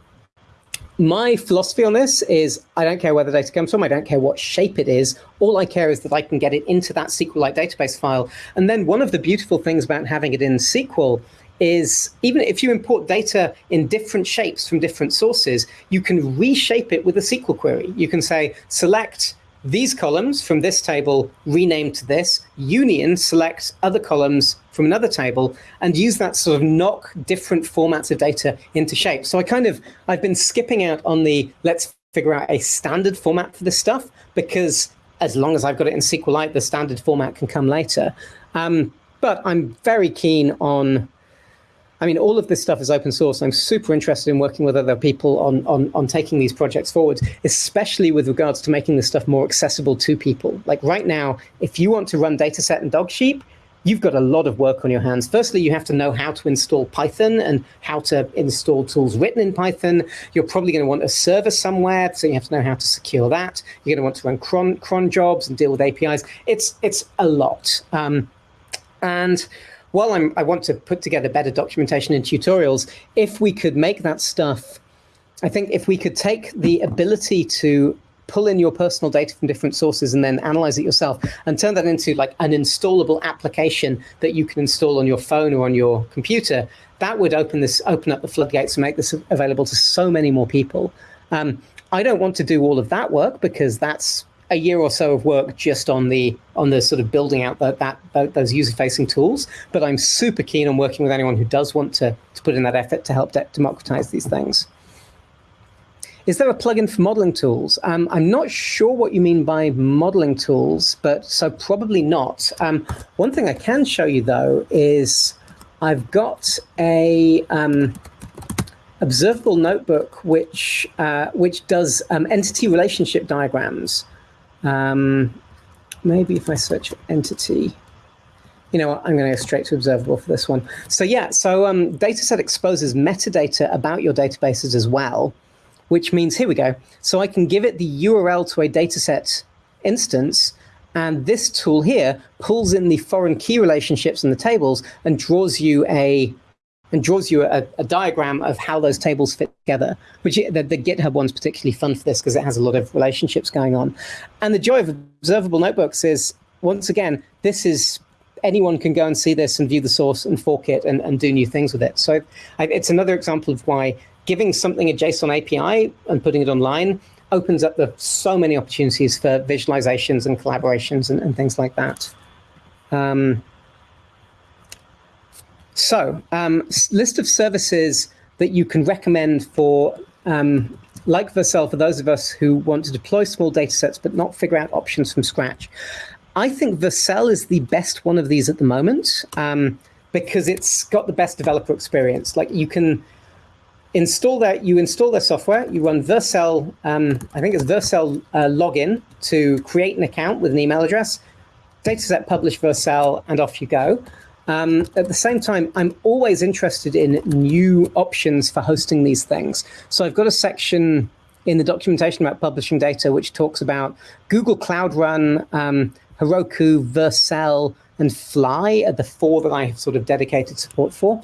my philosophy on this is I don't care where the data comes from. I don't care what shape it is. All I care is that I can get it into that SQLite database file. And then one of the beautiful things about having it in SQL is even if you import data in different shapes from different sources, you can reshape it with a SQL query. You can say, select these columns from this table, rename to this, union, select other columns from another table, and use that sort of knock different formats of data into shape. So I kind of, I've been skipping out on the, let's figure out a standard format for this stuff, because as long as I've got it in SQLite, the standard format can come later. Um, but I'm very keen on I mean, all of this stuff is open source. I'm super interested in working with other people on, on, on taking these projects forward, especially with regards to making this stuff more accessible to people. Like right now, if you want to run Datasette and Dogsheep, you've got a lot of work on your hands. Firstly, you have to know how to install Python and how to install tools written in Python. You're probably going to want a server somewhere, so you have to know how to secure that. You're going to want to run cron, cron jobs and deal with APIs. It's, it's a lot. Um, and while I'm, I want to put together better documentation and tutorials, if we could make that stuff, I think if we could take the ability to pull in your personal data from different sources and then analyze it yourself and turn that into like an installable application that you can install on your phone or on your computer, that would open this, open up the floodgates and make this available to so many more people. Um, I don't want to do all of that work because that's a year or so of work just on the on the sort of building out that, that, those user facing tools. But I'm super keen on working with anyone who does want to to put in that effort to help de democratize these things. Is there a plugin for modeling tools? Um, I'm not sure what you mean by modeling tools, but so probably not. Um, one thing I can show you though is I've got a um, observable notebook which uh, which does um, entity relationship diagrams. Um, maybe if I search entity, you know what, I'm going to go straight to observable for this one. So yeah, so um, Datasette exposes metadata about your databases as well, which means, here we go. So I can give it the URL to a Datasette instance, and this tool here pulls in the foreign key relationships in the tables and draws you a and draws you a, a, diagram of how those tables fit together, which the, the GitHub one's particularly fun for this because it has a lot of relationships going on. And the joy of observable notebooks is, once again, this is anyone can go and see this and view the source and fork it and, and do new things with it. So it's another example of why giving something a JSON API and putting it online opens up the, so many opportunities for visualizations and collaborations and, and things like that. Um, so um, list of services that you can recommend for, um, like Vercel, for those of us who want to deploy small data sets but not figure out options from scratch. I think Vercel is the best one of these at the moment um, because it's got the best developer experience. Like you can install that, you install their software, you run Vercel, um, I think it's Vercel uh, login to create an account with an email address, datasette publish Vercel, and off you go. Um, at the same time, I'm always interested in new options for hosting these things. So I've got a section in the documentation about publishing data, which talks about Google Cloud Run, um, Heroku, Vercel, and Fly are the four that I have sort of dedicated support for.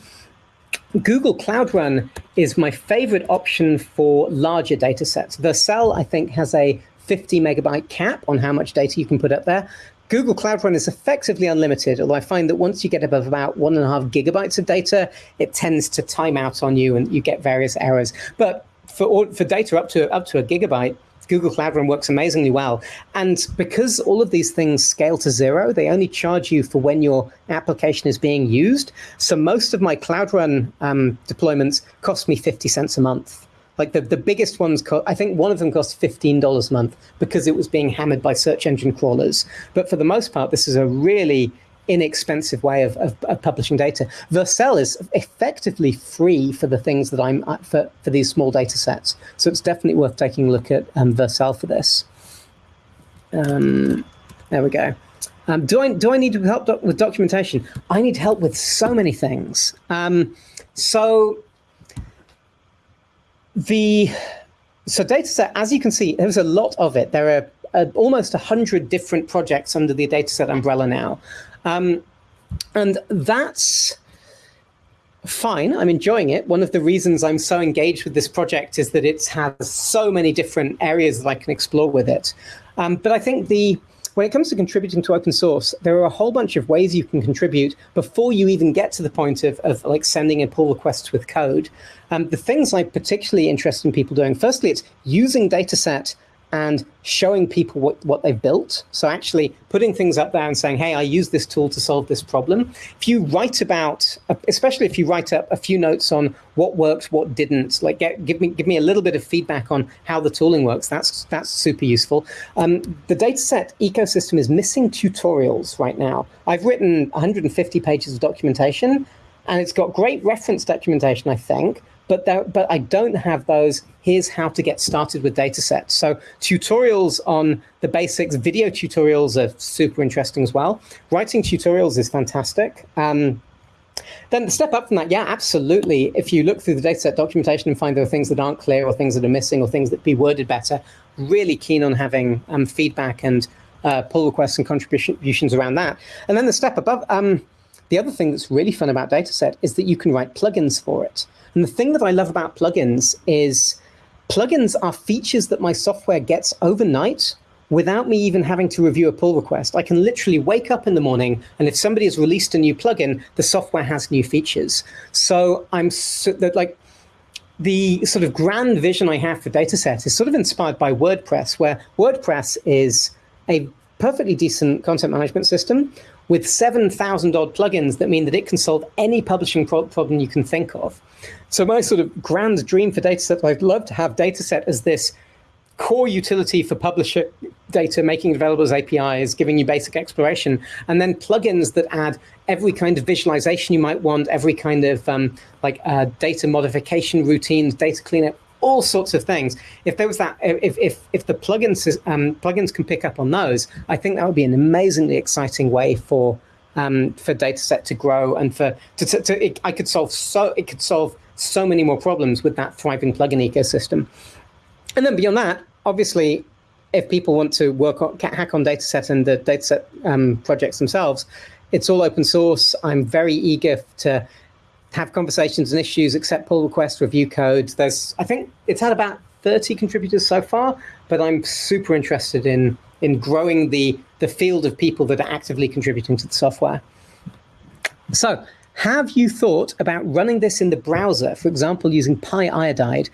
Google Cloud Run is my favorite option for larger data sets. Vercel, I think, has a 50 megabyte cap on how much data you can put up there. Google Cloud Run is effectively unlimited, although I find that once you get above about one and a half gigabytes of data, it tends to time out on you and you get various errors. But for all, for data up to up to a gigabyte, Google Cloud Run works amazingly well. And because all of these things scale to zero, they only charge you for when your application is being used. So most of my Cloud Run um, deployments cost me 50 cents a month. Like the, the biggest ones, co- I think one of them cost $15 a month because it was being hammered by search engine crawlers. But for the most part, this is a really inexpensive way of, of, of, publishing data. Vercel is effectively free for the things that I'm uh, for, for these small data sets. So it's definitely worth taking a look at um, Vercel for this. Um, there we go. Um, do I do I need help doc with documentation? I need help with so many things. Um, so the so Datasette, as you can see, there's a lot of it. There are uh, almost 100 different projects under the Datasette umbrella now. Um, and that's fine. I'm enjoying it. One of the reasons I'm so engaged with this project is that it has so many different areas that I can explore with it. Um, but I think the when it comes to contributing to open source, there are a whole bunch of ways you can contribute before you even get to the point of, of like sending in pull requests with code. Um, the things I'm particularly interested in people doing, firstly, it's using Datasette and showing people what, what they've built. So actually putting things up there and saying, hey, I use this tool to solve this problem. If you write about, especially if you write up a few notes on what worked, what didn't, like get, give me give me a little bit of feedback on how the tooling works, that's that's super useful. Um, the Datasette ecosystem is missing tutorials right now. I've written 150 pages of documentation and it's got great reference documentation, I think, but there, but I don't have those. Here's how to get started with datasets. So tutorials on the basics, video tutorials are super interesting as well. Writing tutorials is fantastic. Um, then the step up from that, yeah, absolutely. If you look through the Datasette documentation and find there are things that aren't clear or things that are missing or things that be worded better, really keen on having um, feedback and uh, pull requests and contributions around that. And then the step above, um, the other thing that's really fun about Datasette is that you can write plugins for it. And the thing that I love about plugins is plugins are features that my software gets overnight without me even having to review a pull request. I can literally wake up in the morning, and if somebody has released a new plugin, the software has new features. So I'm so, that like the sort of grand vision I have for Datasette is sort of inspired by WordPress, where WordPress is a perfectly decent content management system with 7,000 odd plugins that mean that it can solve any publishing pro problem you can think of. So my sort of grand dream for Datasette, I'd love to have Datasette as this core utility for publisher data, making available as APIs, giving you basic exploration, and then plugins that add every kind of visualization you might want, every kind of um, like uh, data modification routines, data cleanup, all sorts of things. If there was that, if if if the plugins um, plugins can pick up on those, I think that would be an amazingly exciting way for um, for Datasette to grow and for to, to, to it, I could solve so it could solve so many more problems with that thriving plugin ecosystem. And then beyond that, obviously, if people want to work on hack on Datasette and the Datasette um, projects themselves, it's all open source. I'm very eager to have conversations and issues, accept pull requests, review code. There's, I think it's had about 30 contributors so far, but I'm super interested in in growing the the field of people that are actively contributing to the software. So, have you thought about running this in the browser, for example, using Pyodide?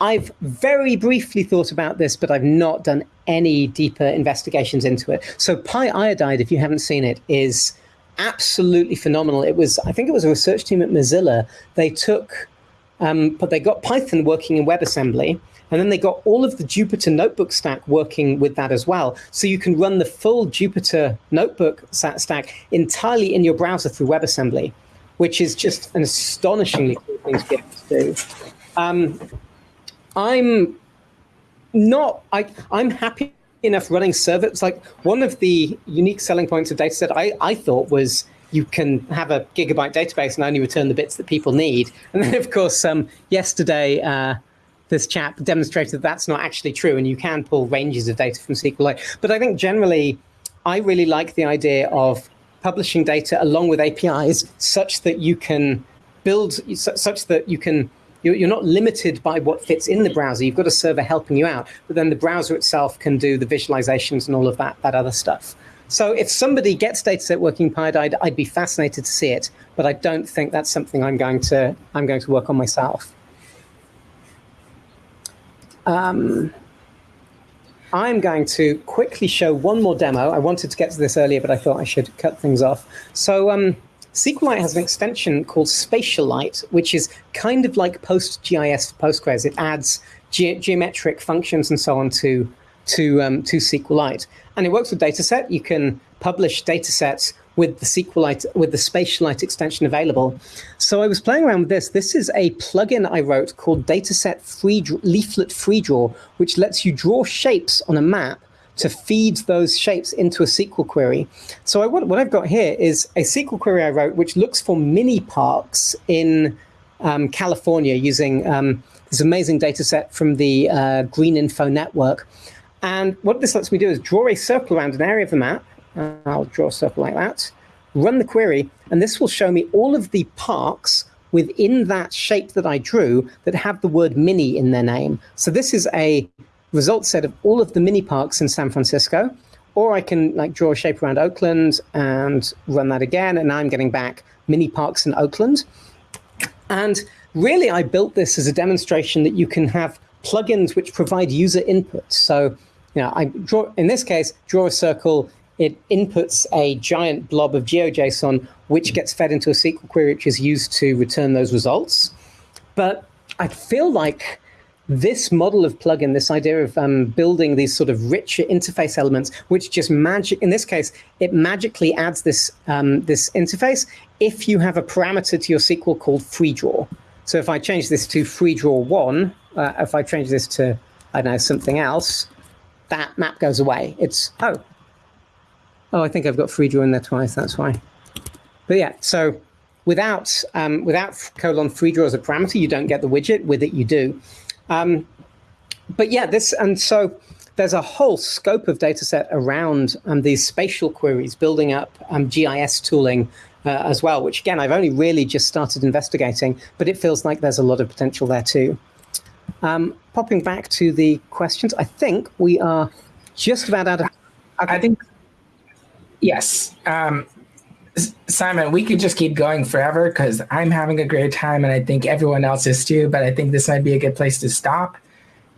I've very briefly thought about this, but I've not done any deeper investigations into it. So Pyodide, if you haven't seen it, is absolutely phenomenal. It was, I think it was a research team at Mozilla. They took, um, but they got Python working in WebAssembly, and then they got all of the Jupyter notebook stack working with that as well. So you can run the full Jupyter notebook stack entirely in your browser through WebAssembly, which is just an astonishingly cool thing to to do. Um, I'm not, I, I'm happy enough running servers. Like one of the unique selling points of Datasette I, I thought was you can have a gigabyte database and only return the bits that people need. And then, of course, um, yesterday, uh, this chap demonstrated that that's not actually true, and you can pull ranges of data from SQLite. But I think generally, I really like the idea of publishing data along with APIs such that you can build, such that you can you're not limited by what fits in the browser. You've got a server helping you out, but then the browser itself can do the visualizations and all of that, that other stuff. So if somebody gets Datasette working Pied, I'd, I'd be fascinated to see it, but I don't think that's something I'm going to, I'm going to work on myself. Um, I'm going to quickly show one more demo. I wanted to get to this earlier, but I thought I should cut things off. So um, SQLite has an extension called Spatialite, which is kind of like PostGIS for Postgres. It adds ge geometric functions and so on to, to, um, to SQLite. And it works with Datasette. You can publish datasets with the SQLite, with the Spatialite extension available. So I was playing around with this. This is a plugin I wrote called Datasette Free Leaflet Free Draw, which lets you draw shapes on a map to feed those shapes into a SQL query. So I, what, what, I've got here is a SQL query I wrote, which looks for mini parks in um, California using um, this amazing data set from the uh, Green Info Network. And what this lets me do is draw a circle around an area of the map, I'll draw a circle like that, run the query, and this will show me all of the parks within that shape that I drew that have the word mini in their name. So this is a result set of all of the mini parks in San Francisco, or I can like draw a shape around Oakland and run that again, and I'm getting back mini parks in Oakland. And really, I built this as a demonstration that you can have plugins which provide user input. So, you know, I draw, in this case, draw a circle it inputs a giant blob of GeoJSON, which gets fed into a SQL query, which is used to return those results. But I feel like this model of plugin, this idea of um, building these sort of richer interface elements, which just magic, in this case, it magically adds this, um, this interface if you have a parameter to your SQL called free draw. So if I change this to free draw one, uh, if I change this to, I don't know, something else, that map goes away. It's, oh, Oh, I think I've got free draw in there twice. That's why. But yeah, so without um, without colon free draw as a parameter, you don't get the widget. With it, you do. Um, but yeah, this and so there's a whole scope of data set around um, these spatial queries, building up um, GIS tooling uh, as well, which again, I've only really just started investigating, but it feels like there's a lot of potential there too. Um, popping back to the questions, I think we are just about out of. I think Yes. Um, Simon, we could just keep going forever because I'm having a great time and I think everyone else is too, but I think this might be a good place to stop.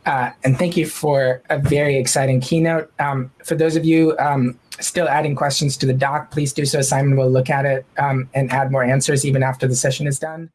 Uh, and thank you for a very exciting keynote. Um, for those of you um, still adding questions to the doc, please do so. Simon will look at it um, and add more answers even after the session is done.